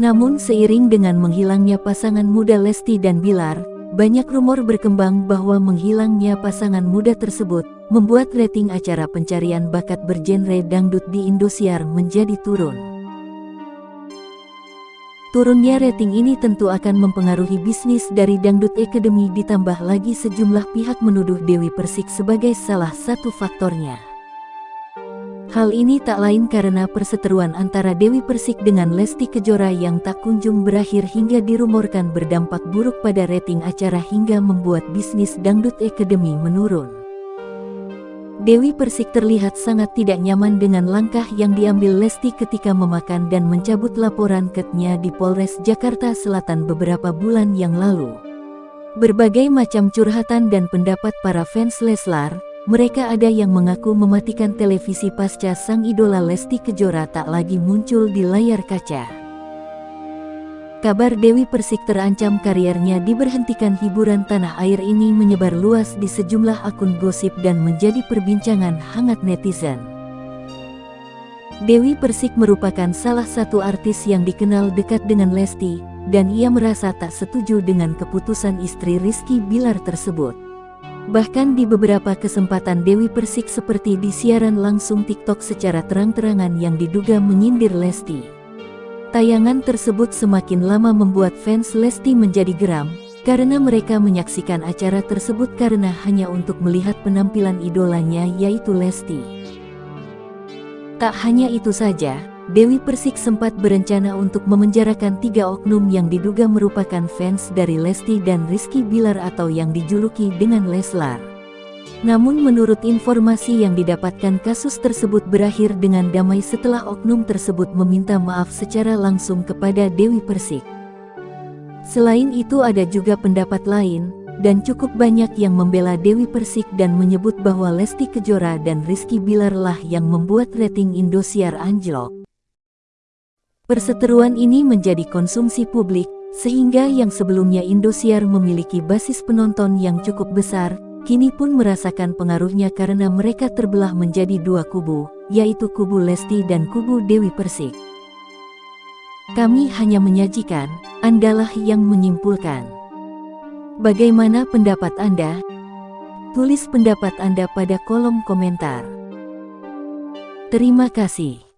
Namun seiring dengan menghilangnya pasangan muda Lesti dan Bilar, banyak rumor berkembang bahwa menghilangnya pasangan muda tersebut membuat rating acara pencarian bakat bergenre dangdut di Indosiar menjadi turun. Turunnya rating ini tentu akan mempengaruhi bisnis dari Dangdut Academy ditambah lagi sejumlah pihak menuduh Dewi Persik sebagai salah satu faktornya. Hal ini tak lain karena perseteruan antara Dewi Persik dengan Lesti Kejora yang tak kunjung berakhir hingga dirumorkan berdampak buruk pada rating acara hingga membuat bisnis Dangdut Academy menurun. Dewi Persik terlihat sangat tidak nyaman dengan langkah yang diambil Lesti ketika memakan dan mencabut laporan ketnya di Polres Jakarta Selatan beberapa bulan yang lalu. Berbagai macam curhatan dan pendapat para fans Leslar, mereka ada yang mengaku mematikan televisi pasca sang idola Lesti Kejora tak lagi muncul di layar kaca. Kabar Dewi Persik terancam kariernya diberhentikan hiburan tanah air ini menyebar luas di sejumlah akun gosip dan menjadi perbincangan hangat netizen. Dewi Persik merupakan salah satu artis yang dikenal dekat dengan Lesti, dan ia merasa tak setuju dengan keputusan istri Rizky Bilar tersebut. Bahkan di beberapa kesempatan Dewi Persik seperti di siaran langsung TikTok secara terang-terangan yang diduga menyindir Lesti. Tayangan tersebut semakin lama membuat fans Lesti menjadi geram, karena mereka menyaksikan acara tersebut karena hanya untuk melihat penampilan idolanya yaitu Lesti. Tak hanya itu saja, Dewi Persik sempat berencana untuk memenjarakan tiga oknum yang diduga merupakan fans dari Lesti dan Rizky Bilar atau yang dijuluki dengan Leslar. Namun menurut informasi yang didapatkan kasus tersebut berakhir dengan damai setelah oknum tersebut meminta maaf secara langsung kepada Dewi Persik. Selain itu ada juga pendapat lain, dan cukup banyak yang membela Dewi Persik dan menyebut bahwa Lesti Kejora dan Rizky Bilar lah yang membuat rating Indosiar anjlok. Perseteruan ini menjadi konsumsi publik, sehingga yang sebelumnya Indosiar memiliki basis penonton yang cukup besar, kini pun merasakan pengaruhnya karena mereka terbelah menjadi dua kubu, yaitu kubu Lesti dan kubu Dewi Persik. Kami hanya menyajikan, Andalah yang menyimpulkan. Bagaimana pendapat Anda? Tulis pendapat Anda pada kolom komentar. Terima kasih.